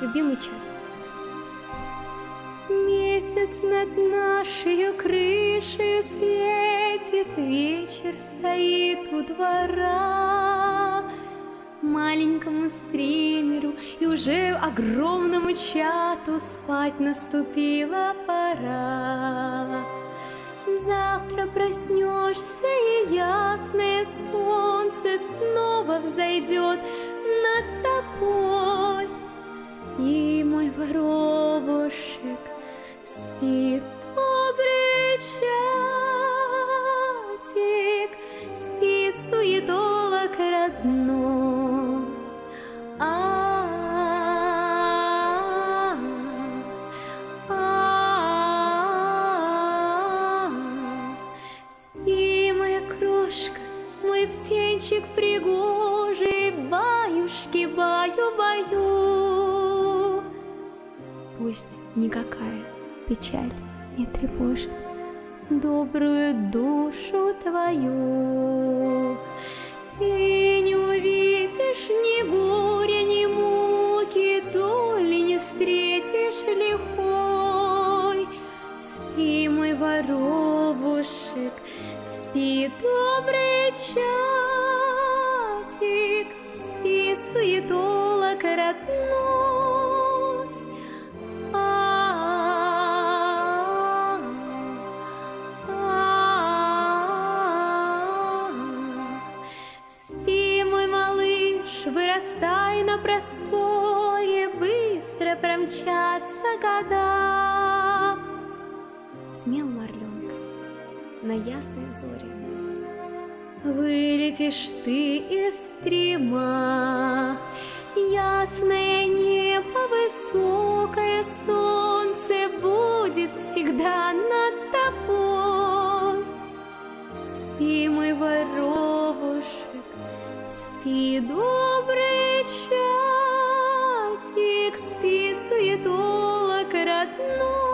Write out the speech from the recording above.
любимый чат. Месяц над нашей крышей светит, вечер стоит у двора. Маленькому стримеру и уже огромному чату спать наступила пора. Завтра проснешься, и ясное солнце снова взойдет воробушек, спи, добрый чатик, спи, суетолок родной. А, а, Спи, моя крошка, мой птенчик пригожий, баюшки, баю-баю. Пусть никакая печаль не тревожит добрую душу твою. Ты не увидишь ни горя, ни муки, доли не встретишь лихой. Спи, мой воробушек, спи, добрый чатик, спи, суетолок родной. Спи, мой малыш, вырастай на просторе, быстро промчатся года. Смел орленка на ясной зоре. Вылетишь ты из стрима, Ясное небо, спи, добрый чатик, спи, суетолок родной.